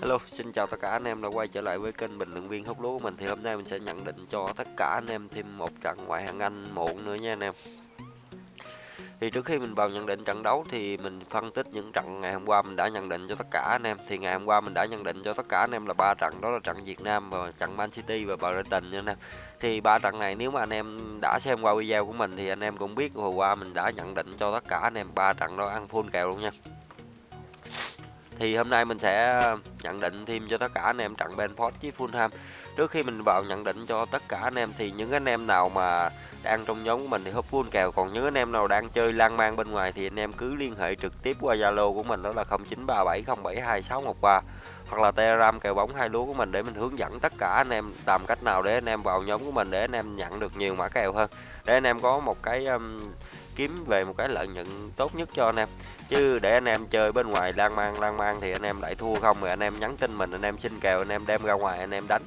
Hello, xin chào tất cả anh em đã quay trở lại với kênh bình luận viên hút lúa của mình thì hôm nay mình sẽ nhận định cho tất cả anh em thêm một trận ngoại hạng Anh muộn nữa nha anh em. Thì trước khi mình vào nhận định trận đấu thì mình phân tích những trận ngày hôm qua mình đã nhận định cho tất cả anh em. Thì ngày hôm qua mình đã nhận định cho tất cả anh em là ba trận đó là trận Việt Nam và trận Man City và Brighton nha anh em. Thì ba trận này nếu mà anh em đã xem qua video của mình thì anh em cũng biết hồi qua mình đã nhận định cho tất cả anh em ba trận đó ăn full kèo luôn nha thì hôm nay mình sẽ ờ, nhận định thêm cho tất cả anh em trận Benford với Fulham. Trước khi mình vào nhận định cho tất cả anh em thì những anh em nào mà đang trong nhóm của mình thì húp full kèo. Còn những anh em nào đang chơi lan man bên ngoài thì anh em cứ liên hệ trực tiếp qua Zalo của mình đó là 0937072613 hoặc là Telegram kèo bóng hai lúa của mình để mình hướng dẫn tất cả anh em làm cách nào để anh em vào nhóm của mình để anh em nhận được nhiều mã kèo hơn. Để anh em có một cái um, kiếm về một cái lợi nhuận tốt nhất cho anh em chứ để anh em chơi bên ngoài lan man lan man thì anh em lại thua không rồi anh em nhắn tin mình anh em xin kèo anh em đem ra ngoài anh em đánh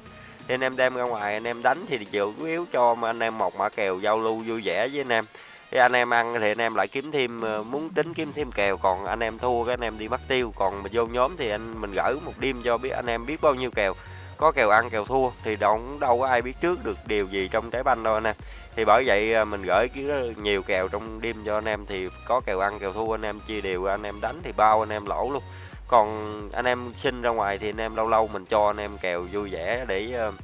thì anh em đem ra ngoài anh em đánh thì chủ yếu cho mà anh em một mã kèo giao lưu vui vẻ với anh em thì anh em ăn thì anh em lại kiếm thêm muốn tính kiếm thêm kèo còn anh em thua cái anh em đi mất tiêu còn mà vô nhóm thì anh mình gửi một đêm cho biết anh em biết bao nhiêu kèo có kèo ăn kèo thua thì đâu đâu có ai biết trước được điều gì trong trái banh đâu anh em. Thì bởi vậy à, mình gửi nhiều kèo trong đêm cho anh em thì có kèo ăn kèo thua anh em chia đều anh em đánh thì bao anh em lỗ luôn. Còn anh em xin ra ngoài thì anh em lâu lâu mình cho anh em kèo vui vẻ để uh,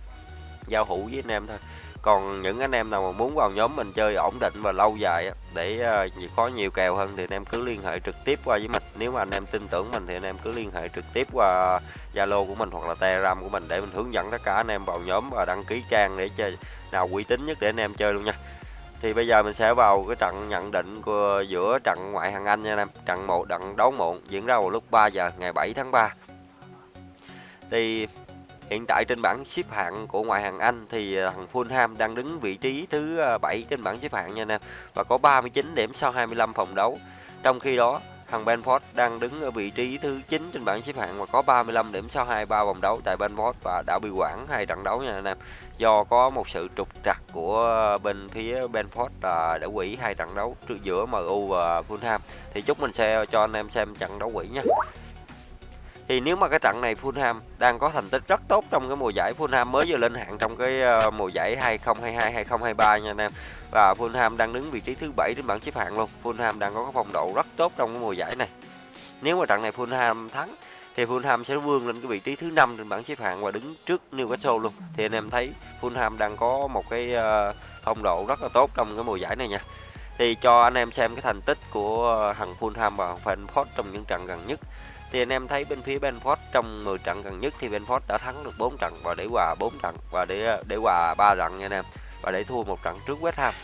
giao hữu với anh em thôi. Còn những anh em nào mà muốn vào nhóm mình chơi ổn định và lâu dài để uh, có nhiều kèo hơn thì anh em cứ liên hệ trực tiếp qua với mình. Nếu mà anh em tin tưởng mình thì anh em cứ liên hệ trực tiếp qua zalo của mình hoặc là telegram của mình để mình hướng dẫn tất cả anh em vào nhóm và đăng ký trang để chơi nào uy tín nhất để anh em chơi luôn nha. Thì bây giờ mình sẽ vào cái trận nhận định của giữa trận ngoại hạng Anh nha anh em. Trận một trận đấu muộn diễn ra vào lúc 3 giờ ngày 7 tháng 3 thì hiện tại trên bảng xếp hạng của ngoại hạng Anh thì ờ, thằng Fulham đang đứng vị trí thứ ờ, 7 trên bảng xếp hạng nha anh em, và có 39 điểm sau 25 vòng đấu trong khi đó, Thằng Benford đang đứng ở vị trí thứ 9 trên bảng xếp hạng và có 35 điểm sau 23 vòng đấu tại Benford và đã bị quản hai trận đấu nha anh em. Do có một sự trục trặc của bên phía Benford là đã quỷ hai trận đấu giữa MU và Fulham. Thì chúc mình sẽ cho anh em xem trận đấu quỷ nha thì nếu mà cái trận này Fulham đang có thành tích rất tốt trong cái mùa giải Fulham mới vừa lên hạng trong cái ờ, mùa giải 2022 2023 nha anh em. Và Fulham đang đứng vị trí thứ bảy trên bảng xếp hạng luôn. Fulham đang có cái phong độ rất tốt trong cái mùa giải này. Nếu mà trận này Fulham thắng, thì Fulham sẽ vươn lên cái vị trí thứ năm trên bảng xếp hạng và đứng trước Newcastle luôn. Thì anh em thấy Fulham đang có một cái ờ, phong độ rất là tốt trong cái mùa giải này nha thì cho anh em xem cái thành tích của ờ, thằng Fulham và Frankfurt trong những trận gần nhất. Thì anh em thấy bên phía Benford trong 10 trận gần nhất thì Benford đã thắng được 4 trận và để hòa 4 trận và để ờ, để hòa 3 trận nha anh em và để thua một trận trước West Ham.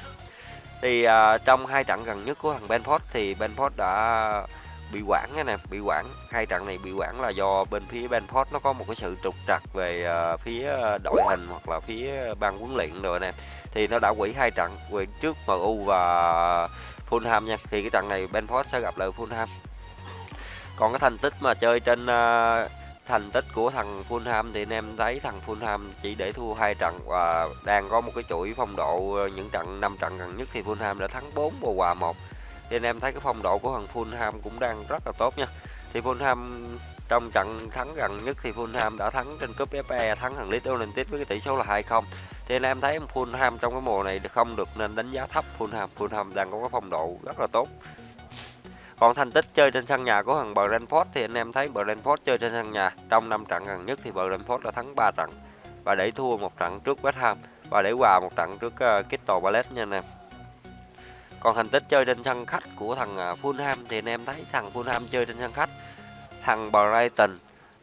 Thì uh, trong hai trận gần nhất của thằng Benford thì Benford đã bị quản nha nè bị quản. Hai trận này bị quản là do bên phía Benford nó có một cái sự trục trặc về uh, phía đội hình hoặc là phía ban huấn luyện rồi nè. Thì nó đã quỷ hai trận quỷ trước MU và Fulham nha. Thì cái trận này Benford sẽ gặp lại Fulham. Còn cái thành tích mà chơi trên uh, thành tích của thằng Fulham thì anh em thấy thằng Fulham chỉ để thua hai trận và đang có một cái chuỗi phong độ ờ, những trận năm trận gần nhất thì Fulham đã thắng 4 và hòa 1 thì anh em thấy cái phong độ của thằng Fulham cũng đang rất là tốt nha. Thì Fulham trong trận thắng gần nhất thì Fulham đã thắng trên cúp FA thắng thằng Leeds United với cái tỷ số là 2-0 thì anh em thấy Fulham trong cái mùa này không được nên đánh giá thấp Fulham. Fulham đang có cái phong độ rất là tốt. Còn thành tích chơi trên sân nhà của thằng Brentford thì anh em thấy Brentford chơi trên sân nhà trong 5 trận gần nhất thì Brentford đã thắng 3 trận và để thua một trận trước West Ham và để hòa một trận trước uh, Crystal Palace nha anh em. Còn thành tích chơi trên sân khách của thằng à, Fulham thì anh em thấy thằng Fulham chơi trên sân khách thằng Brighton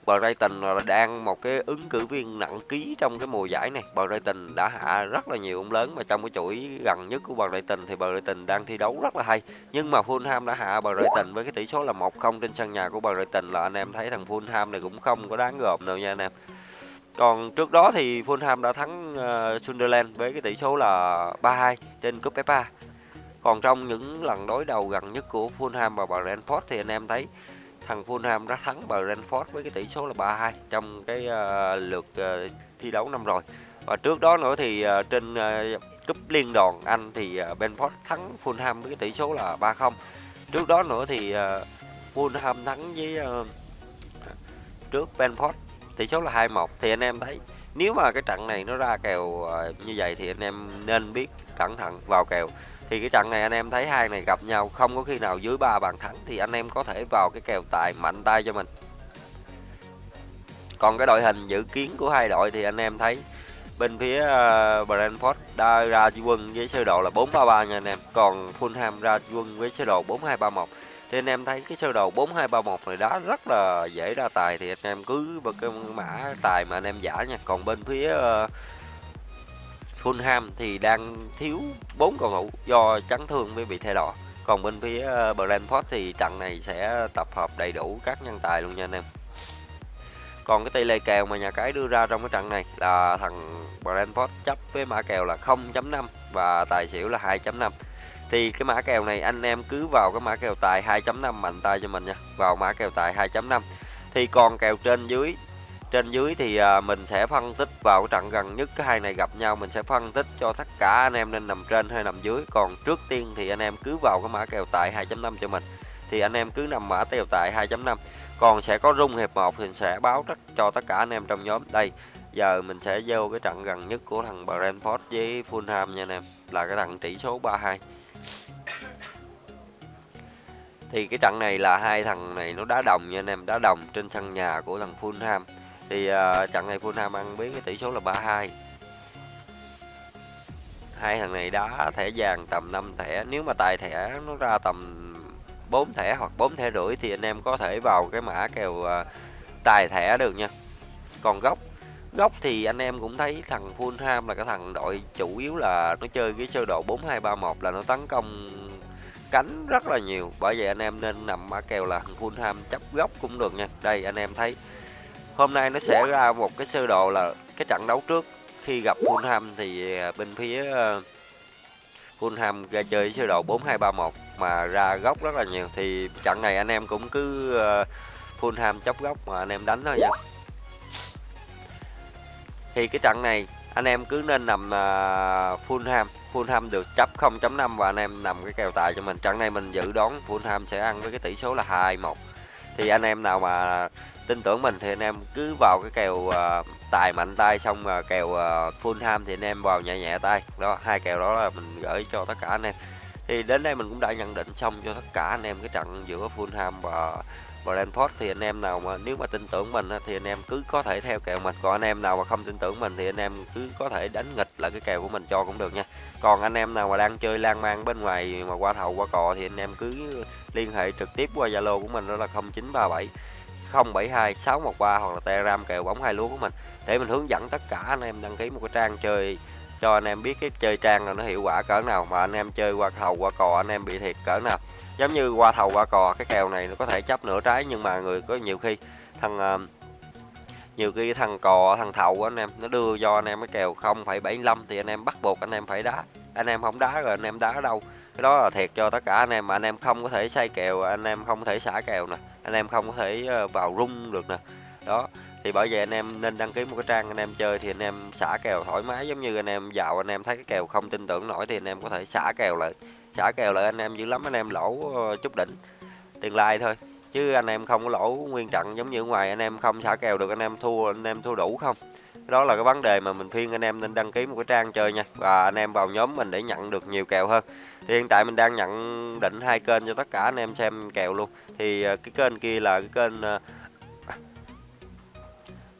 Brighton là đang một cái ứng cử viên nặng ký trong cái mùa giải này. Brighton đã hạ rất là nhiều ông lớn mà trong cái chuỗi gần nhất của Brighton thì Brighton đang thi đấu rất là hay. Nhưng mà Fulham đã hạ Brighton với cái tỷ số là 1-0 trên sân nhà của Brighton là anh em thấy thằng Fulham này cũng không có đáng gồm đâu nha anh em. Còn trước đó thì Fulham đã thắng uh, Sunderland với cái tỷ số là 3-2 trên cúp FA. Còn trong những lần đối đầu gần nhất của Fulham và Brentford thì anh em thấy thằng Fulham đã thắng Brentford với cái tỷ số là 3-2 trong cái uh, lượt uh, thi đấu năm rồi. Và trước đó nữa thì uh, trên uh, cúp liên đoàn Anh thì uh, Brentford thắng Fulham với cái tỷ số là 3-0. Trước đó nữa thì uh, Fulham thắng với uh, trước Brentford tỷ số là 2-1 thì anh em thấy nếu mà cái trận này nó ra kèo ờ, như vậy thì anh em nên biết cẩn thận vào kèo. Thì cái trận này anh em thấy hai này gặp nhau, không có khi nào dưới ba bàn thắng thì anh em có thể vào cái kèo tài mạnh tay cho mình. Còn cái đội hình dự kiến của hai đội thì anh em thấy bên phía ờ, Brentford đã ra quân với sơ đồ là 433 nha anh em. Còn Fulham ra quân với sơ đồ 4231 thì anh em thấy cái sơ đồ 4231 này đó rất là dễ ra tài thì anh em cứ bật cái mã tài mà anh em giả nha. Còn bên phía uh, Fulham thì đang thiếu bốn cầu thủ do chấn thương với bị thay đỏ còn bên phía uh, Brentford thì trận này sẽ tập hợp đầy đủ các nhân tài luôn nha anh em. Còn cái tỷ lệ kèo mà nhà cái đưa ra trong cái trận này là thằng Brentford chấp với mã kèo là 0.5 và tài xỉu là 2.5 thì cái mã kèo này anh em cứ vào cái mã kèo tài 2.5 mạnh tay cho mình nha. Vào mã kèo tài 2.5 thì còn kèo trên dưới trên dưới thì à, mình sẽ phân tích vào cái trận gần nhất cái hai này gặp nhau mình sẽ phân tích cho tất cả anh em nên nằm trên hay nằm dưới. Còn trước tiên thì anh em cứ vào cái mã kèo tài 2.5 cho mình. Thì anh em cứ nằm mã kèo tài 2.5 còn sẽ có rung hiệp 1 thì sẽ báo tất cho tất cả anh em trong nhóm. Đây giờ mình sẽ vô cái trận gần nhất của thằng Brentford với Fulham nha anh em. Là cái thằng tỷ số 32 thì cái trận này là hai thằng này nó đá đồng nha anh em đá đồng trên sân nhà của thằng Fulham. Thì uh, trận này Fulham ăn biến cái tỷ số là 32 hai. Thằng này đá thẻ vàng tầm 5 thẻ nếu mà tài thẻ nó ra tầm 4 thẻ hoặc 4 thẻ rưỡi thì anh em có thể vào cái mã kèo uh, tài thẻ được nha. Còn gốc gốc thì anh em cũng thấy thằng Fulham là cái thằng đội chủ yếu là nó chơi cái sơ đồ 4231 là nó tấn công cánh rất là nhiều. Bởi vậy anh em nên nằm mã kèo là Fulham chấp gốc cũng được nha. Đây anh em thấy. Hôm nay nó sẽ ra một cái sơ đồ là cái trận đấu trước. Khi gặp Fulham thì à, bên phía uh, Fulham ra chơi sơ đồ 4231 mà ra góc rất là nhiều. Thì trận này anh em cũng cứ uh, Fulham chấp góc mà anh em đánh thôi nha. Thì cái trận này anh em cứ nên nằm à, uh, Fulham Fulham được chấp 0.5 và anh em nằm cái kèo tài cho mình. Trận này mình dự đoán Fulham sẽ ăn với cái tỷ số là 2-1 thì anh em nào mà tin tưởng mình thì anh em cứ vào cái kèo uh, tài mạnh tay xong uh, kèo à, uh, Fulham thì anh em vào nhẹ nhẹ tay. Đó hai kèo đó là mình gửi cho tất cả anh em thì đến đây mình cũng đã nhận định xong cho tất cả anh em cái trận giữa Fulham và Brentford. Thì anh em nào mà, nếu mà tin tưởng mình thì anh em cứ có thể theo kèo mình. Còn anh em nào mà không tin tưởng mình thì anh em cứ có thể đánh nghịch lại cái kèo của mình cho cũng được nha. Còn anh em nào mà đang chơi lan man bên ngoài mà qua thầu, qua cò thì anh em cứ liên hệ trực tiếp qua Zalo của mình, đó là 0937 072 613 hoặc là Telegram kèo bóng hai lúa của mình. Để mình hướng dẫn tất cả anh em đăng ký một cái trang chơi cho anh em biết cái chơi trang là nó hiệu quả cỡ nào mà anh em chơi qua thầu qua cò anh em bị thiệt cỡ nào giống như qua thầu qua cò cái kèo này nó có thể chấp nửa trái nhưng mà người có nhiều khi thằng nhiều khi thằng cò thằng thầu của anh em nó đưa cho anh em cái kèo 0,75 thì anh em bắt buộc anh em phải đá anh em không đá rồi anh em đá ở đâu cái đó là thiệt cho tất cả anh em mà anh em không có thể xây kèo anh em không có thể xả kèo nè anh em không có thể vào rung được nè đó thì bởi vậy anh em nên đăng ký một cái trang anh em chơi thì anh em xả kèo thoải mái giống như anh em vào anh em thấy cái kèo không tin tưởng nổi thì anh em có thể xả kèo lại xả kèo lại anh em dữ lắm anh em lỗ chút đỉnh tiền lai thôi chứ anh em không có lỗ nguyên trận giống như ngoài anh em không xả kèo được anh em thua anh em thua đủ không đó là cái vấn đề mà mình khuyên anh em nên đăng ký một cái trang chơi nha và anh em vào nhóm mình để nhận được nhiều kèo hơn thì hiện tại mình đang nhận định hai kênh cho tất cả anh em xem kèo luôn thì cái kênh kia là cái kênh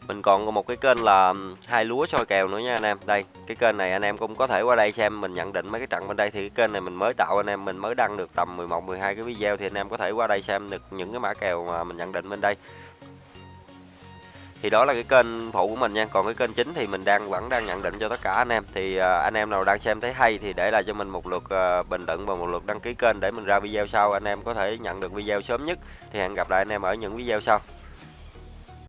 mình còn có một cái kênh là hai lúa soi kèo nữa nha anh em. Đây cái kênh này anh em cũng có thể qua đây xem mình nhận định mấy cái trận bên đây thì cái kênh này mình mới tạo anh em mình mới đăng được tầm 11 12 cái video thì anh em có thể qua đây xem được những cái mã kèo mà mình nhận định bên đây. Thì đó là cái kênh phụ của mình nha. Còn cái kênh chính thì mình đang vẫn đang nhận định cho tất cả anh em. Thì uh, anh em nào đang xem thấy hay thì để lại cho mình một lượt uh, bình luận và một lượt đăng ký kênh để mình ra video sau. Anh em có thể nhận được video sớm nhất. Thì hẹn gặp lại anh em ở những video sau.